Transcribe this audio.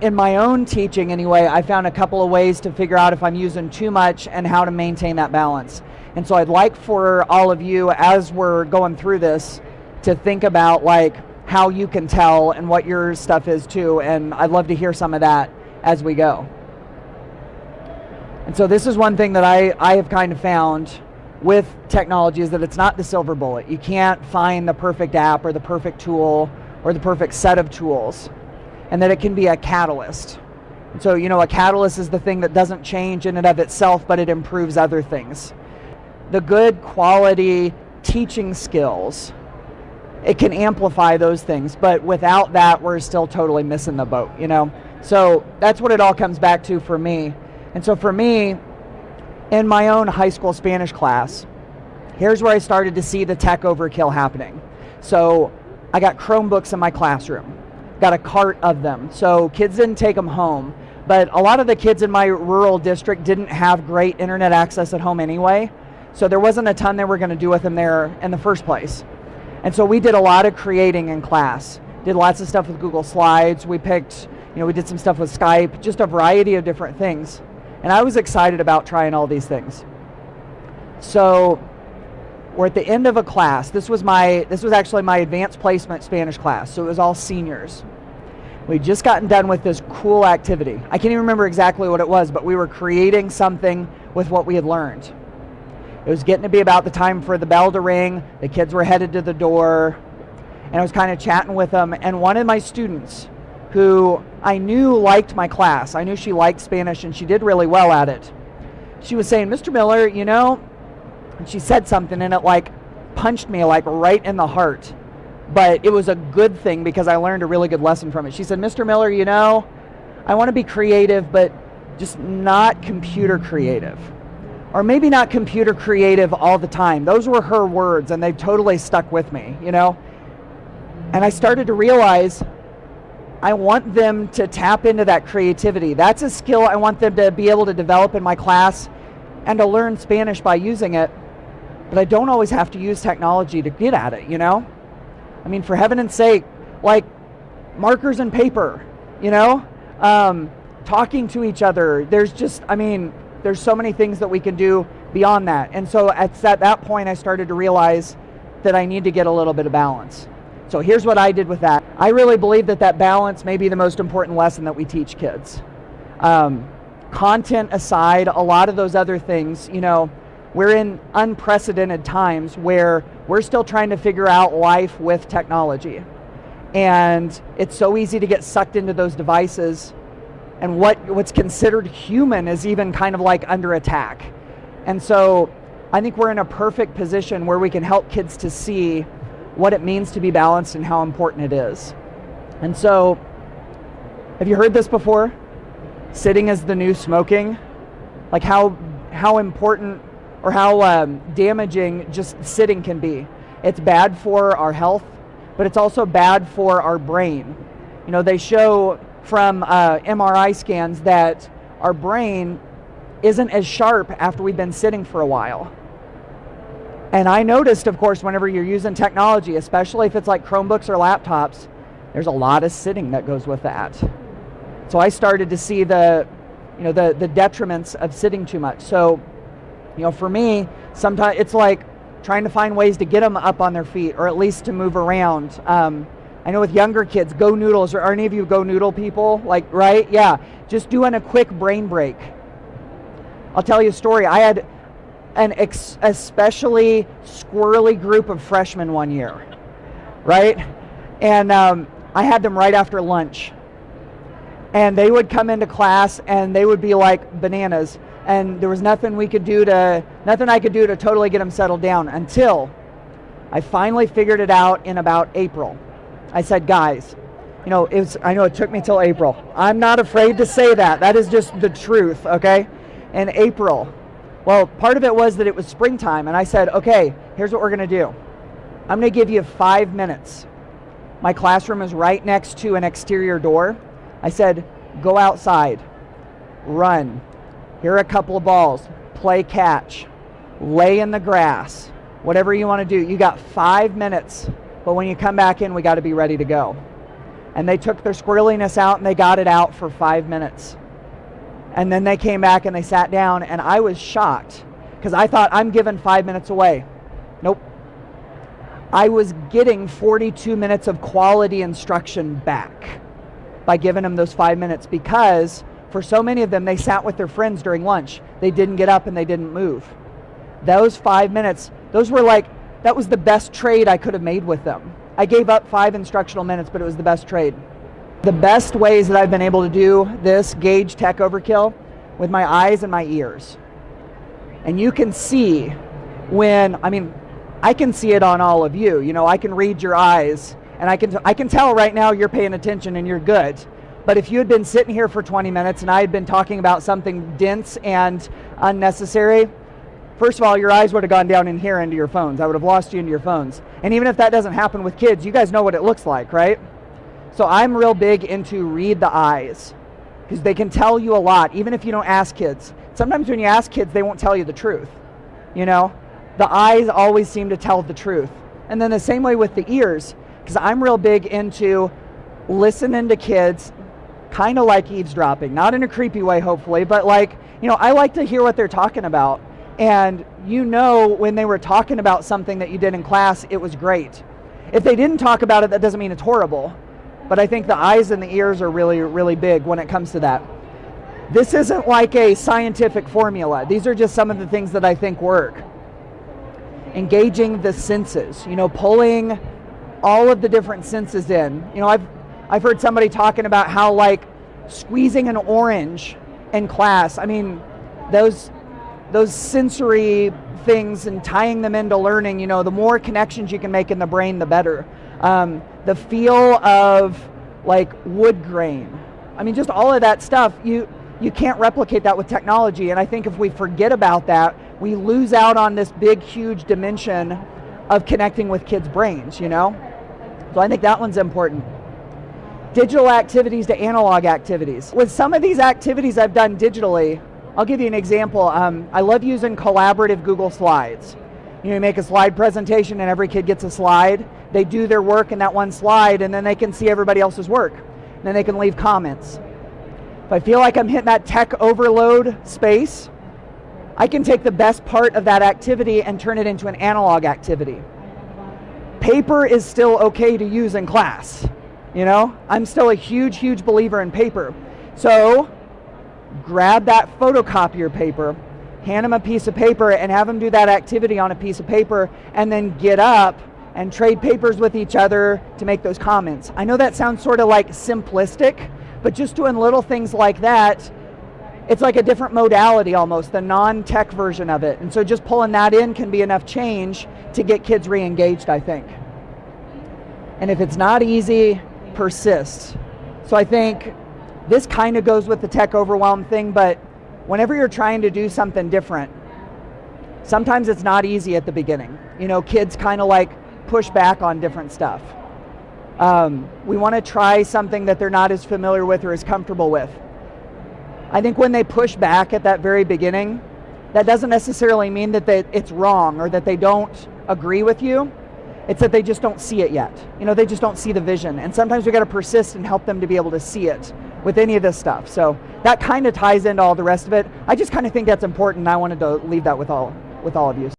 in my own teaching anyway, I found a couple of ways to figure out if I'm using too much and how to maintain that balance. And so I'd like for all of you, as we're going through this, to think about like how you can tell and what your stuff is too. And I'd love to hear some of that as we go. And so this is one thing that I, I have kind of found with technology is that it's not the silver bullet. You can't find the perfect app or the perfect tool or the perfect set of tools. And that it can be a catalyst. So, you know, a catalyst is the thing that doesn't change in and of itself, but it improves other things. The good quality teaching skills, it can amplify those things, but without that, we're still totally missing the boat, you know? So that's what it all comes back to for me. And so for me, in my own high school Spanish class, here's where I started to see the tech overkill happening. So I got Chromebooks in my classroom, got a cart of them. So kids didn't take them home, but a lot of the kids in my rural district didn't have great internet access at home anyway. So there wasn't a ton they were going to do with them there in the first place. And so we did a lot of creating in class. Did lots of stuff with Google Slides. We picked, you know, we did some stuff with Skype, just a variety of different things. And I was excited about trying all these things. So we're at the end of a class. This was my this was actually my advanced placement Spanish class. So it was all seniors. We'd just gotten done with this cool activity. I can't even remember exactly what it was, but we were creating something with what we had learned. It was getting to be about the time for the bell to ring. The kids were headed to the door. And I was kind of chatting with them. And one of my students, who I knew liked my class. I knew she liked Spanish and she did really well at it. She was saying, Mr. Miller, you know, and she said something and it like punched me like right in the heart. But it was a good thing because I learned a really good lesson from it. She said, Mr. Miller, you know, I want to be creative, but just not computer creative. Or maybe not computer creative all the time. Those were her words and they've totally stuck with me, you know? And I started to realize I want them to tap into that creativity. That's a skill I want them to be able to develop in my class and to learn Spanish by using it. But I don't always have to use technology to get at it, you know? I mean, for heaven's sake, like markers and paper, you know? Um, talking to each other. There's just, I mean, there's so many things that we can do beyond that. And so at, at that point, I started to realize that I need to get a little bit of balance. So here's what I did with that. I really believe that that balance may be the most important lesson that we teach kids. Um, content aside, a lot of those other things, you know, we're in unprecedented times where we're still trying to figure out life with technology. And it's so easy to get sucked into those devices and what, what's considered human is even kind of like under attack. And so I think we're in a perfect position where we can help kids to see what it means to be balanced and how important it is. And so, have you heard this before? Sitting is the new smoking. Like how how important or how um, damaging just sitting can be. It's bad for our health, but it's also bad for our brain. You know, they show from uh, MRI scans that our brain isn't as sharp after we've been sitting for a while. And I noticed, of course, whenever you're using technology, especially if it's like Chromebooks or laptops, there's a lot of sitting that goes with that. So I started to see the, you know, the, the detriments of sitting too much. So, you know, for me, sometimes it's like trying to find ways to get them up on their feet or at least to move around. Um, I know with younger kids, GoNoodles, or are any of you GoNoodle people? Like, right? Yeah. Just doing a quick brain break. I'll tell you a story. I had an especially squirrely group of freshmen one year, right? And um, I had them right after lunch. And they would come into class and they would be like bananas. And there was nothing we could do to, nothing I could do to totally get them settled down until I finally figured it out in about April. I said, guys, you know, it was, I know it took me till April. I'm not afraid to say that. That is just the truth, okay? In April, well, part of it was that it was springtime, and I said, okay, here's what we're to do. I'm to give you five minutes. My classroom is right next to an exterior door. I said, go outside, run. Here are a couple of balls, play catch, lay in the grass, whatever you want to do. You got five minutes, but when you come back in, we got to be ready to go. And they took their squirreliness out and they got it out for five minutes. And then they came back and they sat down, and I was shocked because I thought I'm given five minutes away. Nope. I was getting 42 minutes of quality instruction back by giving them those five minutes because for so many of them, they sat with their friends during lunch. They didn't get up and they didn't move. Those five minutes, those were like, that was the best trade I could have made with them. I gave up five instructional minutes, but it was the best trade. The best ways that I've been able to do this gauge tech overkill with my eyes and my ears. And you can see when, I mean, I can see it on all of you. You know, I can read your eyes and I can, I can tell right now you're paying attention and you're good. But if you had been sitting here for 20 minutes and I had been talking about something dense and unnecessary, first of all, your eyes would have gone down in here into your phones. I would have lost you into your phones. And even if that doesn't happen with kids, you guys know what it looks like, right? So I'm real big into read the eyes because they can tell you a lot, even if you don't ask kids. Sometimes when you ask kids, they won't tell you the truth. You know, the eyes always seem to tell the truth. And then the same way with the ears, because I'm real big into listening to kids, kind of like eavesdropping, not in a creepy way, hopefully, but like, you know, I like to hear what they're talking about. And you know, when they were talking about something that you did in class, it was great. If they didn't talk about it, that doesn't mean it's horrible. But I think the eyes and the ears are really, really big when it comes to that. This isn't like a scientific formula. These are just some of the things that I think work. Engaging the senses, you know, pulling all of the different senses in. You know, I've I've heard somebody talking about how like squeezing an orange in class. I mean, those those sensory things and tying them into learning. You know, the more connections you can make in the brain, the better. Um, the feel of like wood grain. I mean, just all of that stuff. You you can't replicate that with technology. And I think if we forget about that, we lose out on this big, huge dimension of connecting with kids' brains. You know, so I think that one's important digital activities to analog activities. With some of these activities I've done digitally, I'll give you an example. Um, I love using collaborative Google Slides. You, know, you make a slide presentation and every kid gets a slide. They do their work in that one slide and then they can see everybody else's work. And then they can leave comments. If I feel like I'm hitting that tech overload space, I can take the best part of that activity and turn it into an analog activity. Paper is still okay to use in class. You know, I'm still a huge, huge believer in paper. So grab that photocopier paper, hand them a piece of paper, and have them do that activity on a piece of paper, and then get up and trade papers with each other to make those comments. I know that sounds sort of like simplistic, but just doing little things like that, it's like a different modality almost, the non-tech version of it. And so just pulling that in can be enough change to get kids re-engaged, I think. And if it's not easy, persist. So I think this kind of goes with the tech overwhelm thing, but whenever you're trying to do something different, sometimes it's not easy at the beginning. You know, kids kind of like push back on different stuff. Um, we want to try something that they're not as familiar with or as comfortable with. I think when they push back at that very beginning, that doesn't necessarily mean that they, it's wrong or that they don't agree with you. It's that they just don't see it yet. You know, they just don't see the vision. And sometimes we got to persist and help them to be able to see it with any of this stuff. So that kind of ties into all the rest of it. I just kind of think that's important. I wanted to leave that with all with all of you.